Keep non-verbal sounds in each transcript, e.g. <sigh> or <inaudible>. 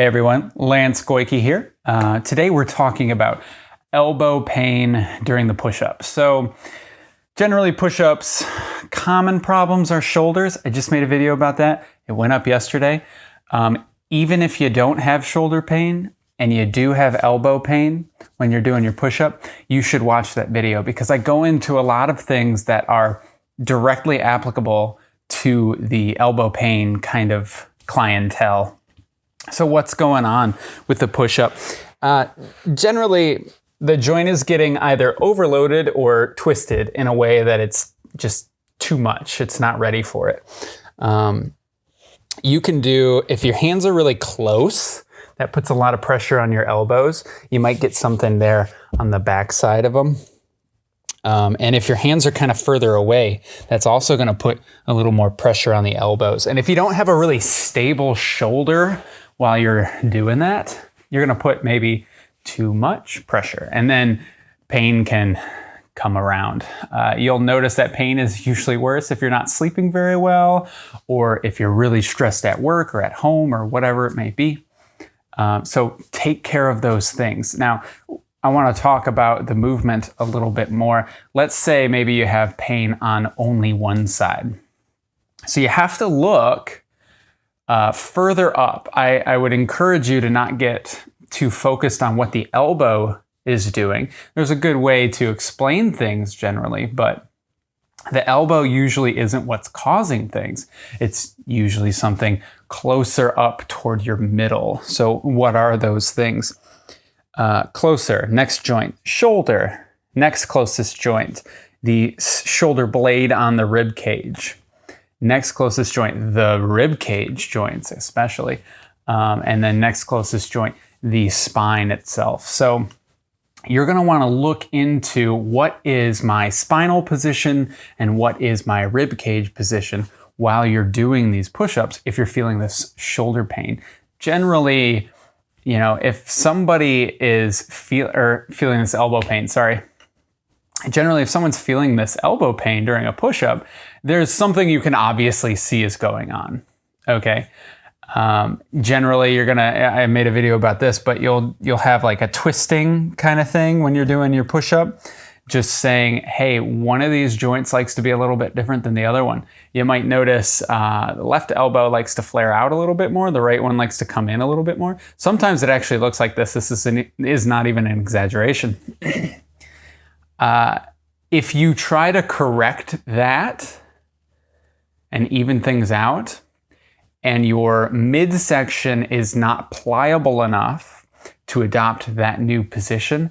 Hey everyone, Lance Goyke here. Uh, today we're talking about elbow pain during the push-up. So generally push-ups, common problems are shoulders. I just made a video about that. It went up yesterday. Um, even if you don't have shoulder pain and you do have elbow pain when you're doing your push-up, you should watch that video because I go into a lot of things that are directly applicable to the elbow pain kind of clientele so what's going on with the push-up? Uh, generally, the joint is getting either overloaded or twisted in a way that it's just too much. It's not ready for it. Um, you can do, if your hands are really close, that puts a lot of pressure on your elbows. You might get something there on the back side of them. Um, and if your hands are kind of further away, that's also going to put a little more pressure on the elbows. And if you don't have a really stable shoulder, while you're doing that, you're going to put maybe too much pressure and then pain can come around. Uh, you'll notice that pain is usually worse if you're not sleeping very well or if you're really stressed at work or at home or whatever it may be. Um, so take care of those things. Now, I want to talk about the movement a little bit more. Let's say maybe you have pain on only one side. So you have to look uh, further up, I, I would encourage you to not get too focused on what the elbow is doing. There's a good way to explain things generally, but the elbow usually isn't what's causing things. It's usually something closer up toward your middle. So what are those things? Uh, closer, next joint, shoulder, next closest joint, the shoulder blade on the rib cage. Next closest joint, the rib cage joints especially. Um, and then next closest joint, the spine itself. So you're going to want to look into what is my spinal position and what is my rib cage position while you're doing these push-ups if you're feeling this shoulder pain. Generally, you know, if somebody is feel or feeling this elbow pain, sorry, generally if someone's feeling this elbow pain during a push-up, there's something you can obviously see is going on, okay? Um, generally, you're gonna, I made a video about this, but you'll, you'll have like a twisting kind of thing when you're doing your push-up, just saying, hey, one of these joints likes to be a little bit different than the other one. You might notice uh, the left elbow likes to flare out a little bit more, the right one likes to come in a little bit more. Sometimes it actually looks like this. This is, an, is not even an exaggeration. <clears throat> uh, if you try to correct that, and even things out, and your midsection is not pliable enough to adopt that new position,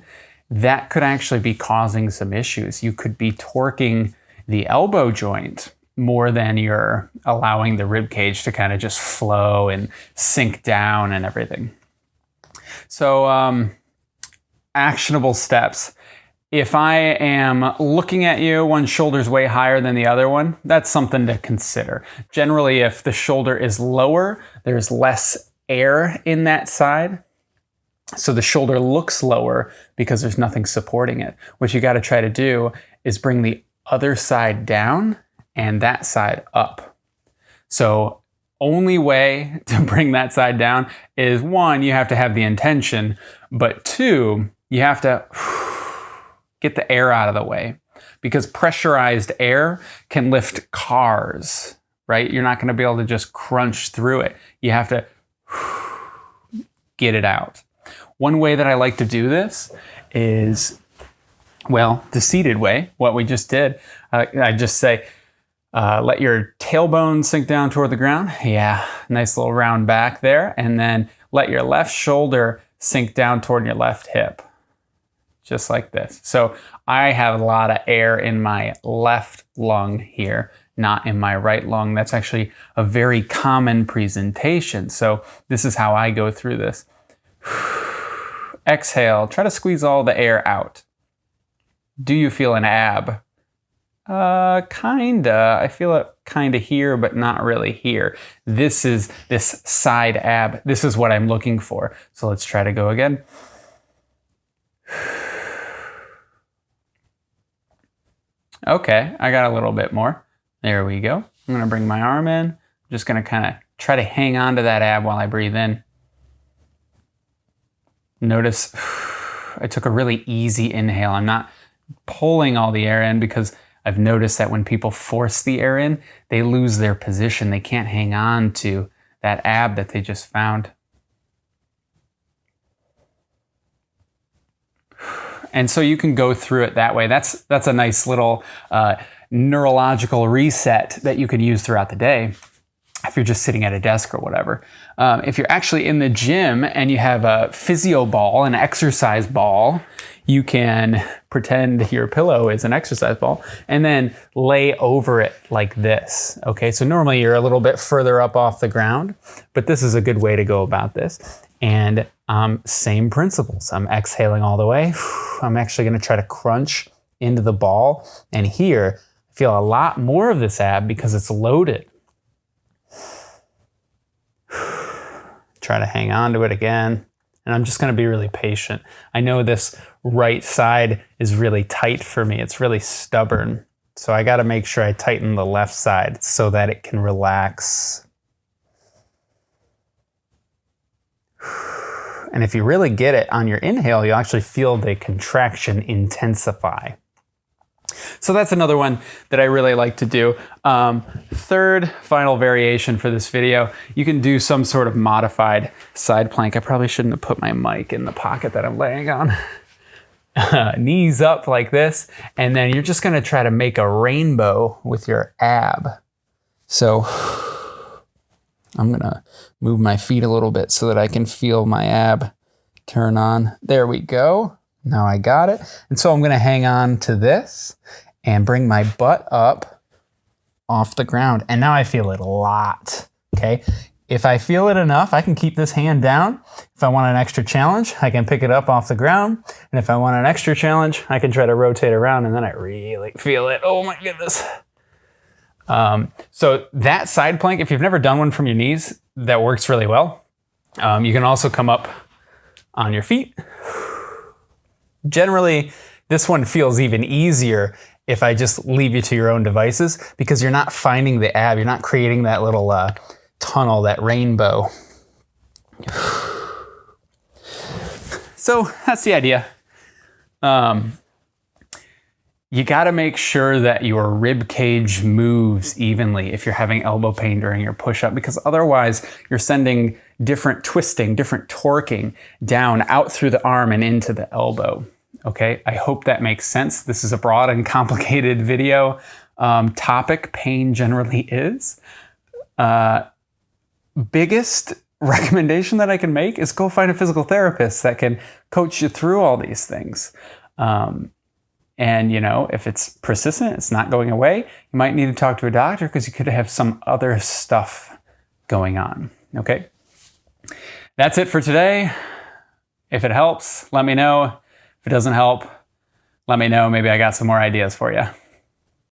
that could actually be causing some issues. You could be torquing the elbow joint more than you're allowing the rib cage to kind of just flow and sink down and everything. So um, actionable steps. If I am looking at you, one shoulder's way higher than the other one, that's something to consider. Generally, if the shoulder is lower, there's less air in that side. So the shoulder looks lower because there's nothing supporting it. What you gotta try to do is bring the other side down and that side up. So only way <laughs> to bring that side down is one, you have to have the intention, but two, you have to <sighs> get the air out of the way because pressurized air can lift cars, right? You're not going to be able to just crunch through it. You have to <sighs> get it out. One way that I like to do this is, well, the seated way, what we just did. Uh, I just say, uh, let your tailbone sink down toward the ground. Yeah, nice little round back there. And then let your left shoulder sink down toward your left hip just like this. So I have a lot of air in my left lung here, not in my right lung. That's actually a very common presentation. So this is how I go through this. <sighs> Exhale, try to squeeze all the air out. Do you feel an ab? Uh, kinda. I feel it kinda here, but not really here. This is this side ab. This is what I'm looking for. So let's try to go again. <sighs> Okay, I got a little bit more. There we go. I'm gonna bring my arm in. I'm just gonna kind of try to hang on to that ab while I breathe in. Notice <sighs> I took a really easy inhale. I'm not pulling all the air in because I've noticed that when people force the air in, they lose their position. They can't hang on to that ab that they just found. And so you can go through it that way. That's that's a nice little uh, neurological reset that you can use throughout the day if you're just sitting at a desk or whatever. Um, if you're actually in the gym and you have a physio ball, an exercise ball, you can pretend your pillow is an exercise ball and then lay over it like this. Okay, so normally you're a little bit further up off the ground, but this is a good way to go about this. And um, same principles. I'm exhaling all the way. <sighs> I'm actually gonna try to crunch into the ball. And here, I feel a lot more of this ab because it's loaded. <sighs> Try to hang on to it again. And I'm just gonna be really patient. I know this right side is really tight for me. It's really stubborn. So I gotta make sure I tighten the left side so that it can relax. And if you really get it on your inhale, you'll actually feel the contraction intensify. So that's another one that I really like to do. Um, third, final variation for this video, you can do some sort of modified side plank. I probably shouldn't have put my mic in the pocket that I'm laying on. <laughs> Knees up like this, and then you're just gonna try to make a rainbow with your ab. So I'm gonna move my feet a little bit so that I can feel my ab turn on. There we go. Now I got it. And so I'm gonna hang on to this and bring my butt up off the ground. And now I feel it a lot, okay? If I feel it enough, I can keep this hand down. If I want an extra challenge, I can pick it up off the ground. And if I want an extra challenge, I can try to rotate around and then I really feel it. Oh my goodness. Um, so that side plank, if you've never done one from your knees, that works really well. Um, you can also come up on your feet. Generally, this one feels even easier if I just leave you to your own devices because you're not finding the ab, you're not creating that little uh, tunnel, that rainbow. <sighs> So that's the idea. Um, you got to make sure that your rib cage moves evenly if you're having elbow pain during your push-up because otherwise you're sending different twisting, different torquing down out through the arm and into the elbow. Okay, I hope that makes sense. This is a broad and <laughs> complicated video um, topic, pain generally is. Uh, biggest recommendation that I can make is go find a physical therapist that can coach you through all these things. Um, and, you know, if it's persistent, it's not going away, you might need to talk to a doctor because you could have some other stuff going on. Okay. That's it for today. If it helps, let me know. If it doesn't help, let me know. Maybe I got some more ideas for you.